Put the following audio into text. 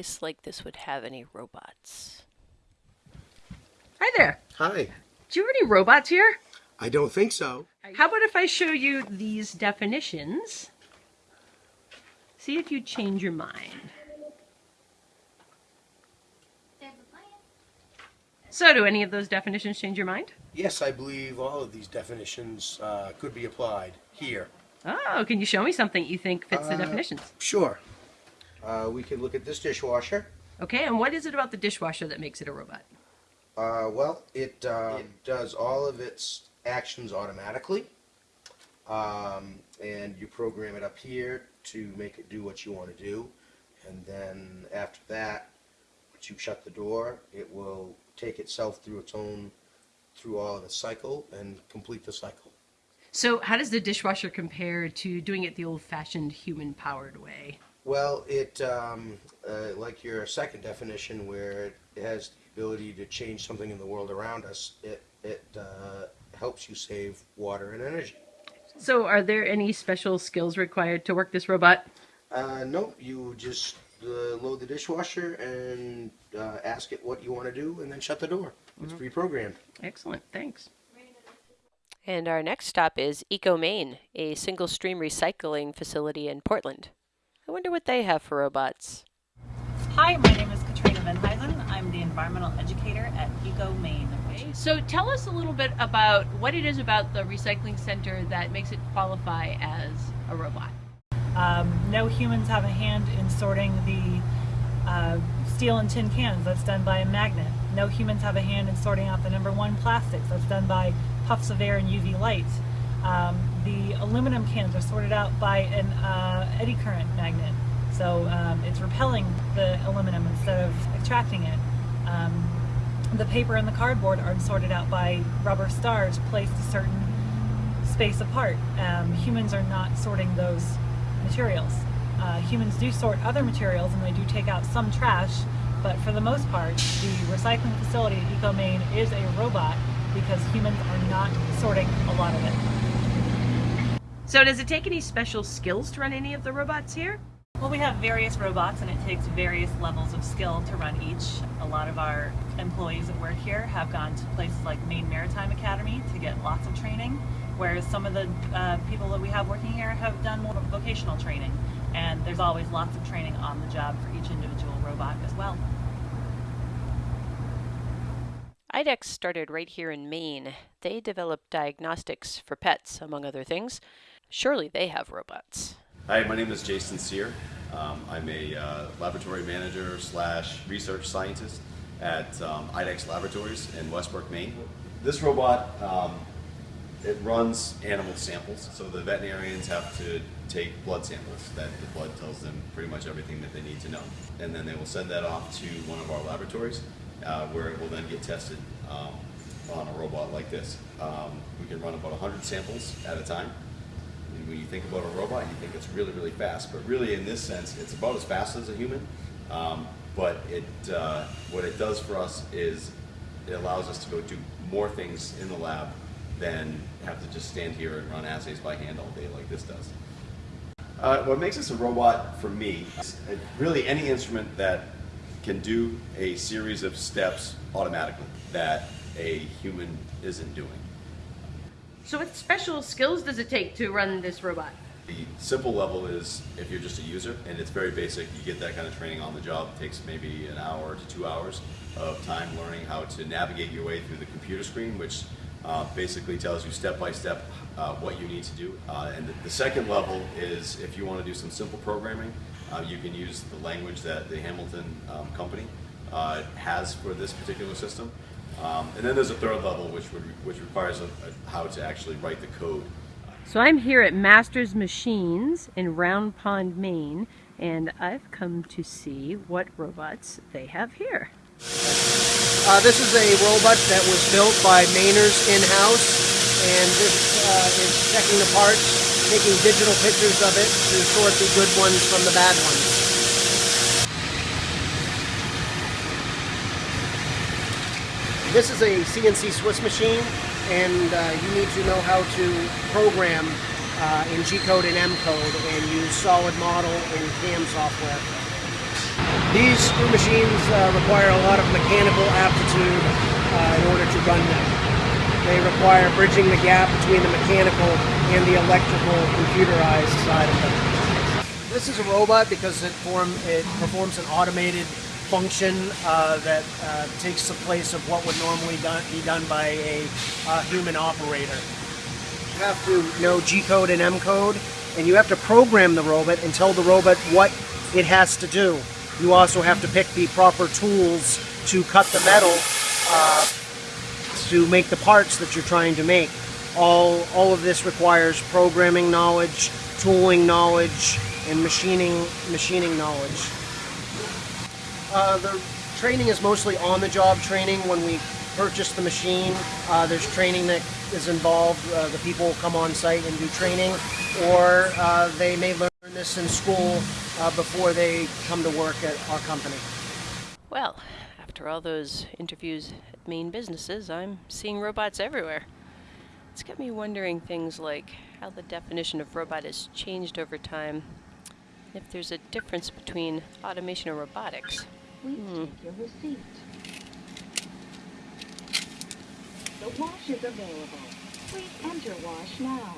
place like this would have any robots. Hi there. Hi. Do you have any robots here? I don't think so. How about if I show you these definitions? See if you change your mind. So, do any of those definitions change your mind? Yes, I believe all of these definitions uh, could be applied here. Oh, can you show me something you think fits the Uh, definitions? Sure. Uh, we can look at this dishwasher. Okay, and what is it about the dishwasher that makes it a robot? Uh, well, it, uh, it does all of its actions automatically. Um, and you program it up here to make it do what you want to do. And then after that, once you shut the door, it will take itself through its own, through all of its cycle and complete the cycle. So, how does the dishwasher compare to doing it the old fashioned human powered way? Well, it, um, uh, like your second definition, where it has the ability to change something in the world around us, it, it uh, helps you save water and energy. So, are there any special skills required to work this robot? Uh, nope, you just uh, load the dishwasher and uh, ask it what you want to do, and then shut the door. It's pre-programmed. Excellent, thanks. And our next stop is Eco Maine, a single stream recycling facility in Portland. I wonder what they have for robots. Hi, my name is Katrina Venhuizen. I'm the environmental educator at Eco Maine. So, tell us a little bit about what it is about the recycling center that makes it qualify as a robot. Um, no humans have a hand in sorting the uh, steel and tin cans. That's done by a magnet. No humans have a hand in sorting out the number one plastics. That's done by puffs of air and UV light. Um, the aluminum cans are sorted out by an uh, eddy current magnet. So um, it's repelling the aluminum instead of attracting it. Um, the paper and the cardboard are sorted out by rubber stars placed a certain space apart. Um, humans are not sorting those materials. Uh, humans do sort other materials and they do take out some trash, but for the most part, the recycling facility at Eco Maine is a robot because humans are not sorting a lot of it. So, does it take any special skills to run any of the robots here? Well, we have various robots and it takes various levels of skill to run each. A lot of our employees that work here have gone to places like Maine Maritime Academy to get lots of training, whereas some of the uh, people that we have working here have done more vocational training. And there's always lots of training on the job for each individual robot as well. IDEXX started right here in Maine. They develop diagnostics for pets, among other things. Surely they have robots. Hi, my name is Jason Sear. Um, I'm a uh, laboratory manager slash research scientist at um, IDEXX Laboratories in Westbrook, Maine. This robot, um, it runs animal samples, so the veterinarians have to take blood samples. That the blood tells them pretty much everything that they need to know, and then they will send that off to one of our laboratories, uh, where it will then get tested um, on a robot like this. Um, we can run about 100 samples at a time. When you think about a robot, you think it's really, really fast. But really, in this sense, it's about as fast as a human. Um, but it, uh, what it does for us is it allows us to go do more things in the lab than have to just stand here and run assays by hand all day like this does. Uh, what makes this a robot for me is really any instrument that can do a series of steps automatically that a human isn't doing. So, what special skills does it take to run this robot? The simple level is if you're just a user, and it's very basic. You get that kind of training on the job. It takes maybe an hour to two hours of time learning how to navigate your way through the computer screen, which uh, basically tells you step by step uh, what you need to do. Uh, and the, the, second level is if you want to do some simple programming, uh, you can use the language that the Hamilton um, company uh, has for this particular system. Um, and then there's a third level which would which requires a, a, how to actually write the code. So I'm here at Masters Machines in Round Pond, Maine, and I've come to see what robots they have here. Uh, this is a robot that was built by Mainers in-house, and this uh, is checking the parts, taking digital pictures of it to sort the good ones from the bad ones. This is a CNC Swiss machine, and uh, you need to know how to program uh, in G-code and M-code and use solid model and CAM software. These screw machines uh, require a lot of mechanical aptitude uh, in order to run them. They require bridging the gap between the mechanical and the electrical computerized side of them. This is a robot because it form it performs an automated function uh, that uh, takes the place of what would normally done, be done by a uh, human operator. You have to know G code and M code, and you have to program the robot and tell the robot what it has to do. You also have to pick the proper tools to cut the metal uh, to make the parts that you're trying to make. All, all of this requires programming knowledge, tooling knowledge, and machining, machining knowledge. Uh, the training is mostly on-the-job training. When we purchase the machine, uh, there's training that is involved. Uh, the people come on site and do training, or uh, they may learn this in school uh, before they come to work at our company. Well, after all those interviews at Maine businesses, I'm seeing robots everywhere. It's got me wondering things like how the definition of robot has changed over time, if there's a difference between automation and robotics. Please hmm. take your receipt. The wash is available. Please enter wash now.